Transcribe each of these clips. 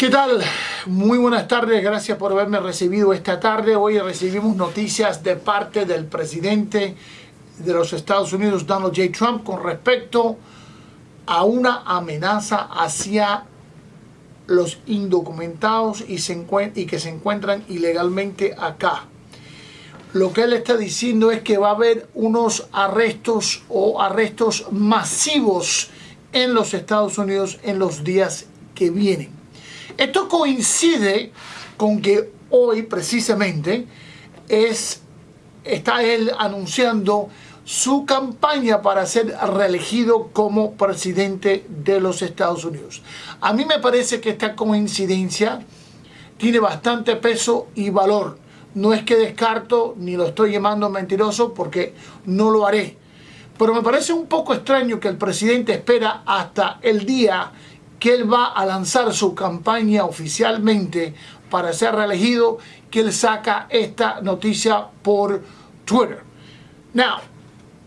¿Qué tal? Muy buenas tardes, gracias por haberme recibido esta tarde. Hoy recibimos noticias de parte del presidente de los Estados Unidos, Donald J. Trump, con respecto a una amenaza hacia los indocumentados y, y que se encuentran ilegalmente acá. Lo que él está diciendo es que va a haber unos arrestos o arrestos masivos en los Estados Unidos en los días que vienen. Esto coincide con que hoy precisamente es, está él anunciando su campaña para ser reelegido como presidente de los Estados Unidos. A mí me parece que esta coincidencia tiene bastante peso y valor. No es que descarto ni lo estoy llamando mentiroso porque no lo haré. Pero me parece un poco extraño que el presidente espera hasta el día que él va a lanzar su campaña oficialmente para ser reelegido, que él saca esta noticia por Twitter. Now,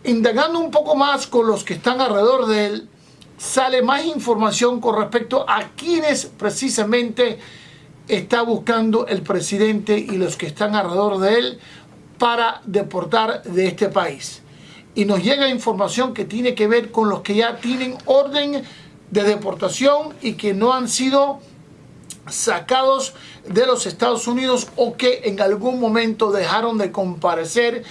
indagando un poco más con los que están alrededor de él, sale más información con respecto a quienes precisamente está buscando el presidente y los que están alrededor de él para deportar de este país. Y nos llega información que tiene que ver con los que ya tienen orden de deportación y que no han sido sacados de los Estados Unidos o que en algún momento dejaron de comparecer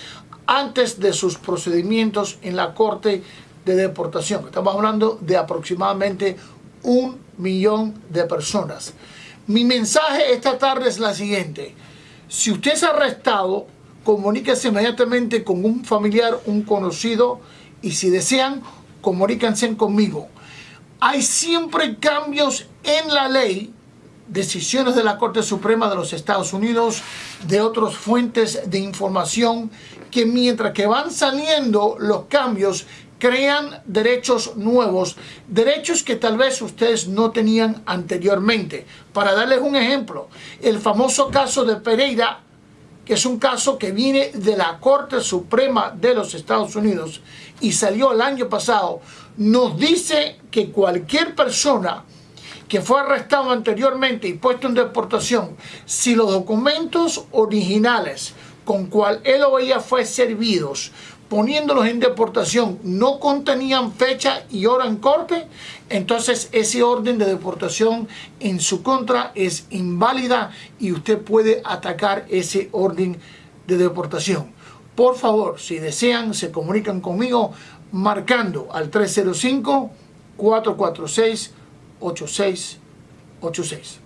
antes de sus procedimientos en la corte de deportación. Estamos hablando de aproximadamente un millón de personas. Mi mensaje esta tarde es la siguiente. Si usted es arrestado, comuníquese inmediatamente con un familiar, un conocido y si desean, comuníquense conmigo hay siempre cambios en la ley, decisiones de la Corte Suprema de los Estados Unidos, de otras fuentes de información, que mientras que van saliendo los cambios, crean derechos nuevos, derechos que tal vez ustedes no tenían anteriormente. Para darles un ejemplo, el famoso caso de Pereira, que es un caso que viene de la Corte Suprema de los Estados Unidos y salió el año pasado, nos dice que cualquier persona que fue arrestado anteriormente y puesto en deportación, si los documentos originales con cual él o ella fue servidos, poniéndolos en deportación, no contenían fecha y hora en corte, entonces ese orden de deportación en su contra es inválida y usted puede atacar ese orden de deportación. Por favor, si desean, se comunican conmigo marcando al 305-446-8686.